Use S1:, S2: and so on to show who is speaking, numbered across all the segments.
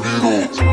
S1: turn it up.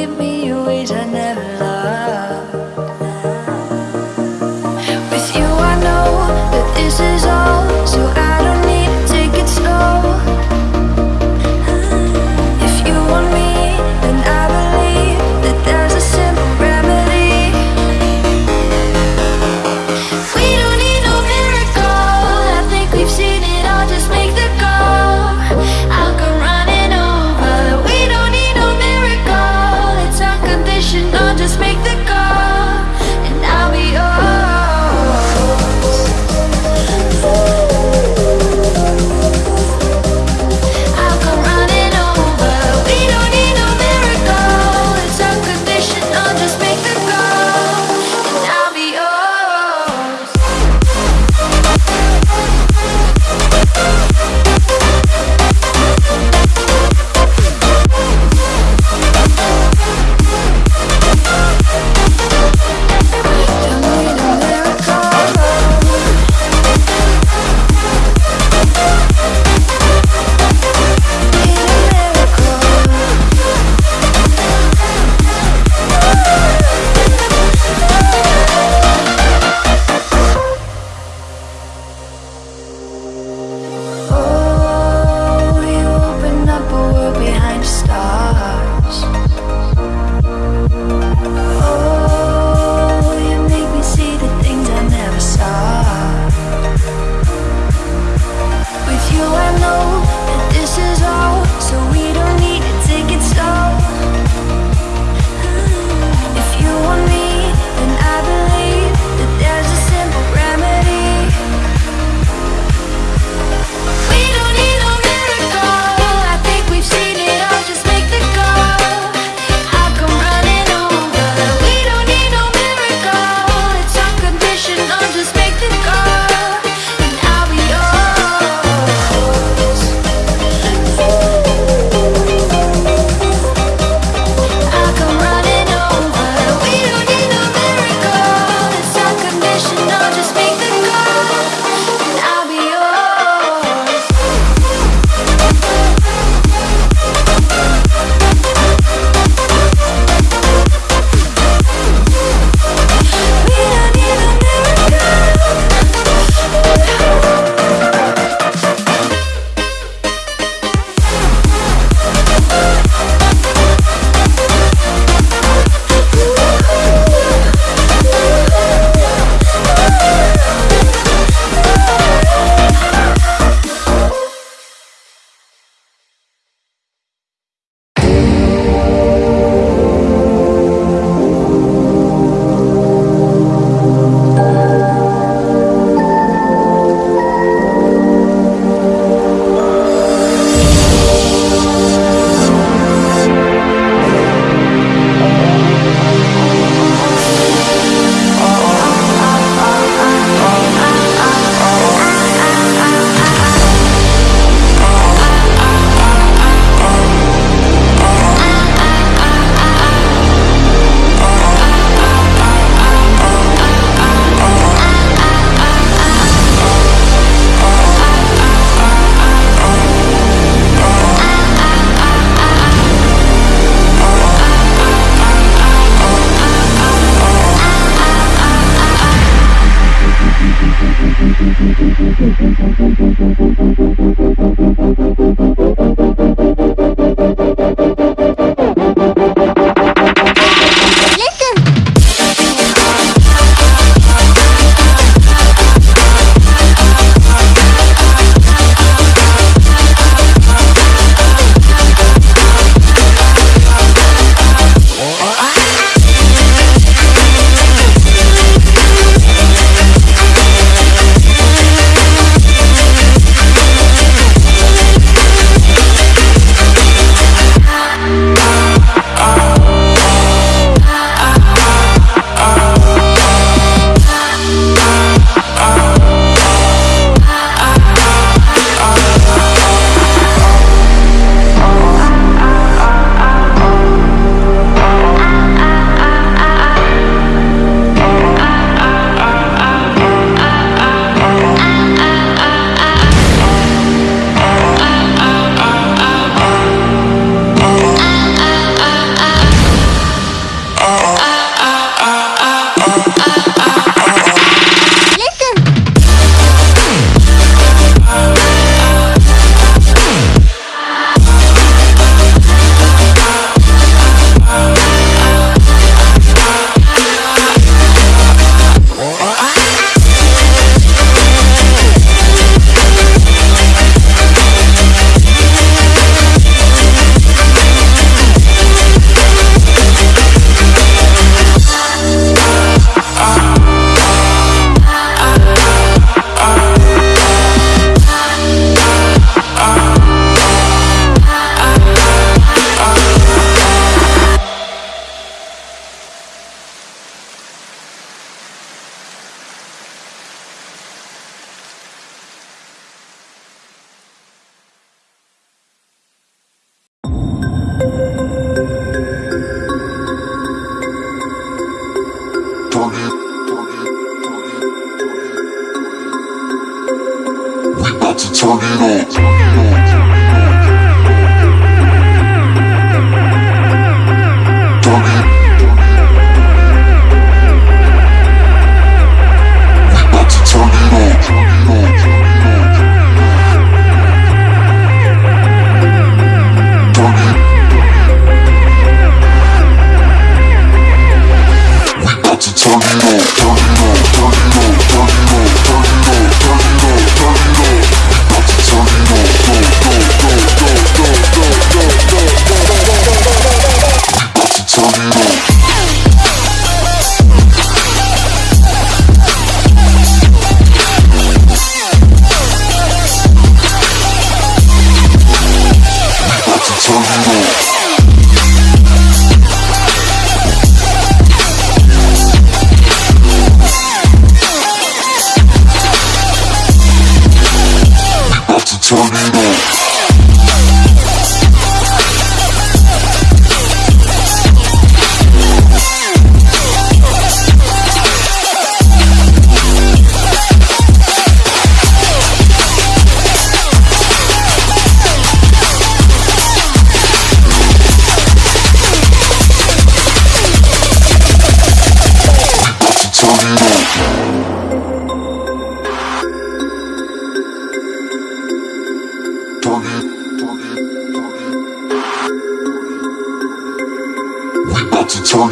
S1: give me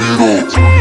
S1: it on.